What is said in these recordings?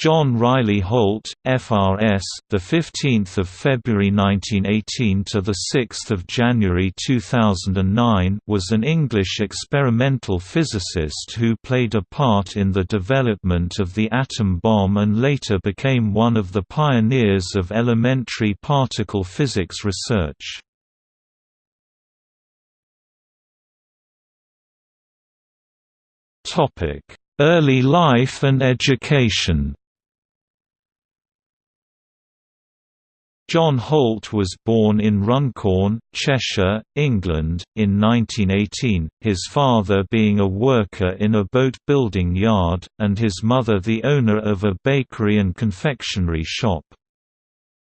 John Riley Holt, FRS, the 15th of February 1918 to the 6th of January 2009, was an English experimental physicist who played a part in the development of the atom bomb and later became one of the pioneers of elementary particle physics research. Topic: Early life and education John Holt was born in Runcorn, Cheshire, England, in 1918, his father being a worker in a boat-building yard, and his mother the owner of a bakery and confectionery shop.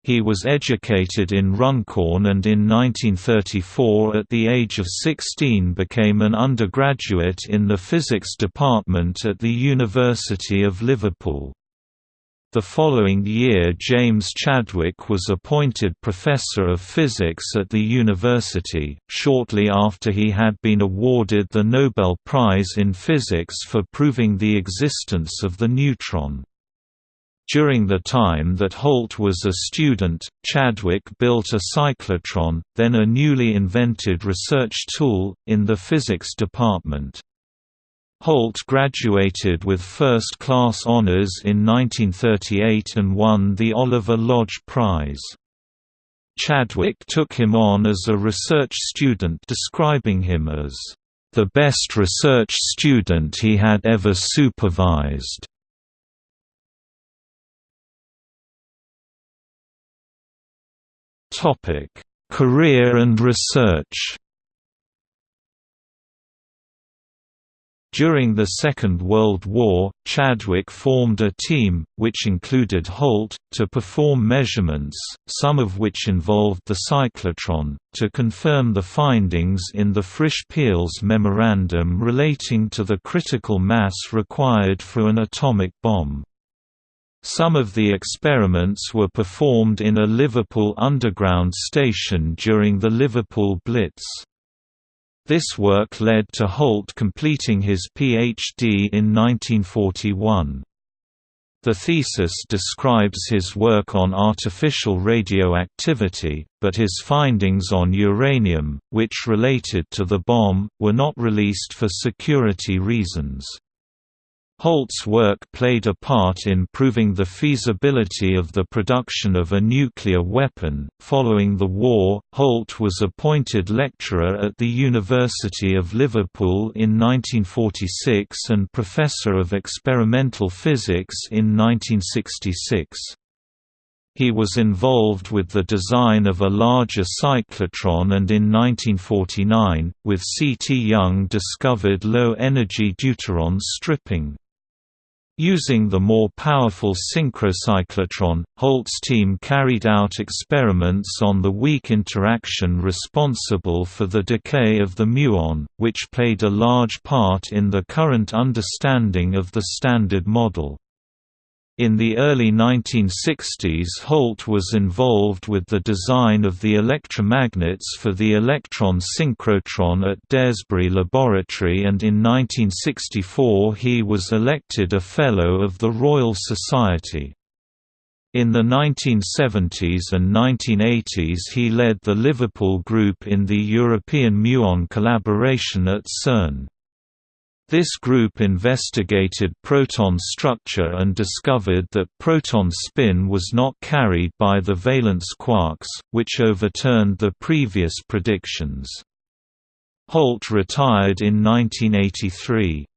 He was educated in Runcorn and in 1934 at the age of 16 became an undergraduate in the physics department at the University of Liverpool. The following year James Chadwick was appointed Professor of Physics at the university, shortly after he had been awarded the Nobel Prize in Physics for proving the existence of the neutron. During the time that Holt was a student, Chadwick built a cyclotron, then a newly invented research tool, in the physics department. Holt graduated with first-class honors in 1938 and won the Oliver Lodge Prize. Chadwick took him on as a research student describing him as, "...the best research student he had ever supervised." Career and research During the Second World War, Chadwick formed a team, which included Holt, to perform measurements, some of which involved the cyclotron, to confirm the findings in the Frisch-Peierls memorandum relating to the critical mass required for an atomic bomb. Some of the experiments were performed in a Liverpool Underground station during the Liverpool Blitz. This work led to Holt completing his Ph.D. in 1941. The thesis describes his work on artificial radioactivity, but his findings on uranium, which related to the bomb, were not released for security reasons. Holt's work played a part in proving the feasibility of the production of a nuclear weapon. Following the war, Holt was appointed lecturer at the University of Liverpool in 1946 and professor of experimental physics in 1966. He was involved with the design of a larger cyclotron and in 1949, with C. T. Young discovered low-energy deuteron stripping. Using the more powerful synchrocyclotron, Holt's team carried out experiments on the weak interaction responsible for the decay of the muon, which played a large part in the current understanding of the Standard Model. In the early 1960s Holt was involved with the design of the electromagnets for the electron synchrotron at Daresbury Laboratory and in 1964 he was elected a Fellow of the Royal Society. In the 1970s and 1980s he led the Liverpool group in the European muon collaboration at CERN. This group investigated proton structure and discovered that proton spin was not carried by the valence quarks, which overturned the previous predictions. Holt retired in 1983.